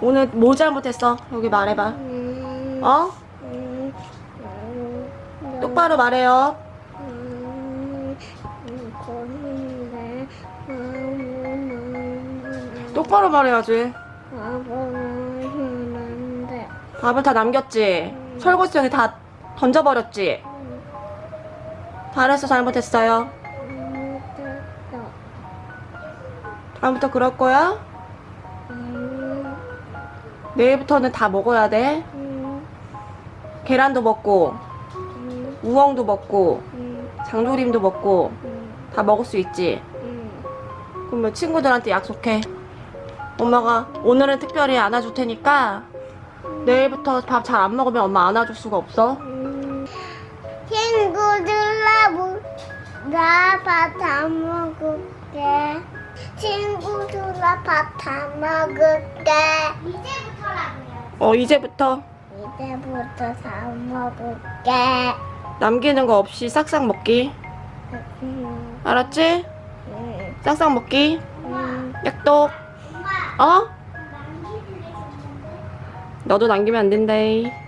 오늘 뭐 잘못했어? 여기 말해봐. 음, 어? 음, 음, 똑바로 말해요. 음, 똑바로 말해야지. 밥을 다 남겼지? 설거지통에 다 던져버렸지? 잘했어, 잘못했어요? 못했어. 다음부터 그럴 거야? 음, 내일부터는 다 먹어야 돼. 음, 계란도 먹고, 음, 우엉도 먹고, 음, 장조림도 먹고, 음, 다 먹을 수 있지? 음. 그러면 친구들한테 약속해. 엄마가 오늘은 특별히 안아줄 테니까 내일부터 밥 잘 안 먹으면 엄마 안아줄 수가 없어. 친구들아 나밥 다 먹을게 친구들아 밥 다 먹을게 어, 이제부터 이제부터 다 먹을게 남기는 거 없이 싹싹 먹기. 음, 알았지? 음, 싹싹 먹기. 음. 약속. 어? 너도 남기면 안 된대.